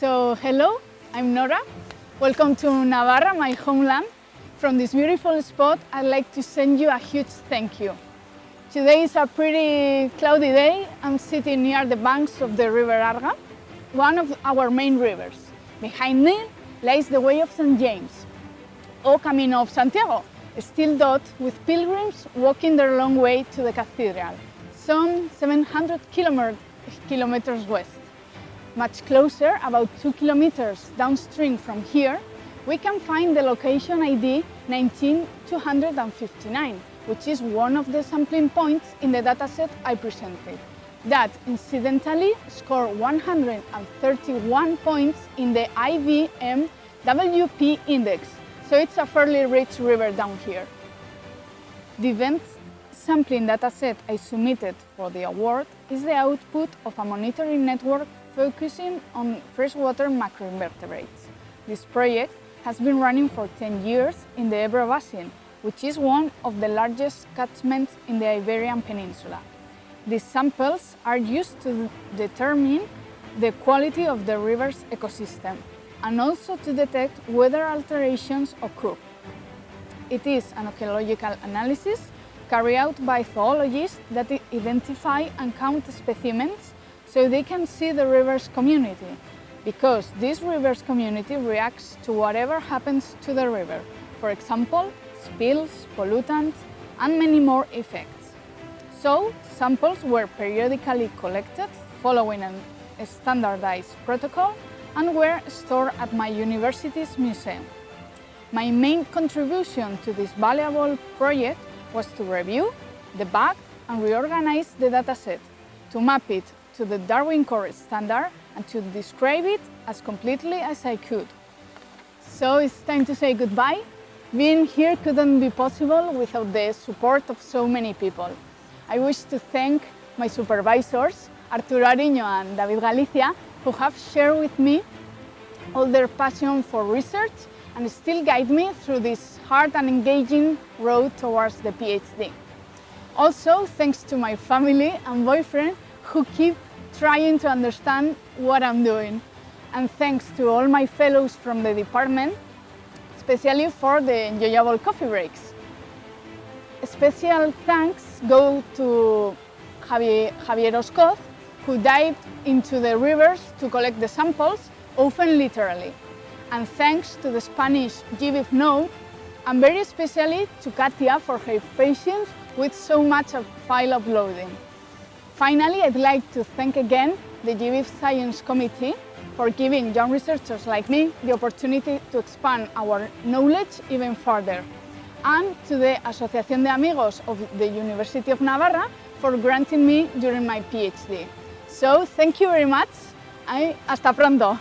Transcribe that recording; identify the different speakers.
Speaker 1: So, hello, I'm Nora. Welcome to Navarra, my homeland. From this beautiful spot, I'd like to send you a huge thank you. Today is a pretty cloudy day. I'm sitting near the banks of the River Arga, one of our main rivers. Behind me lies the Way of St. James, or Camino of Santiago, still dot with pilgrims walking their long way to the cathedral, some 700 kilometers west. Much closer, about 2 kilometers downstream from here, we can find the location ID 19259, which is one of the sampling points in the dataset I presented. That incidentally scored 131 points in the IBMWP index, so it's a fairly rich river down here. The event sampling dataset I submitted for the award is the output of a monitoring network focusing on freshwater macroinvertebrates. This project has been running for 10 years in the Ebro Basin, which is one of the largest catchments in the Iberian Peninsula. These samples are used to determine the quality of the river's ecosystem and also to detect whether alterations occur. It is an archaeological analysis carried out by zoologists that identify and count specimens so they can see the river's community, because this river's community reacts to whatever happens to the river, for example, spills, pollutants, and many more effects. So, samples were periodically collected following a standardized protocol and were stored at my university's museum. My main contribution to this valuable project was to review, debug, and reorganize the dataset to map it to the Darwin Core standard and to describe it as completely as I could. So it's time to say goodbye. Being here couldn't be possible without the support of so many people. I wish to thank my supervisors, Arturo Ariño and David Galicia, who have shared with me all their passion for research and still guide me through this hard and engaging road towards the PhD. Also, thanks to my family and boyfriend who keep trying to understand what I'm doing. And thanks to all my fellows from the department, especially for the enjoyable coffee breaks. Special thanks go to Javier, Javier Oscoz, who dived into the rivers to collect the samples, often literally. And thanks to the Spanish GBIF node, and very especially to Katia for her patience with so much of file uploading. Finally, I'd like to thank again the GBIF Science Committee for giving young researchers like me the opportunity to expand our knowledge even further, and to the Asociación de Amigos of the University of Navarra for granting me during my PhD. So, thank you very much I, hasta pronto!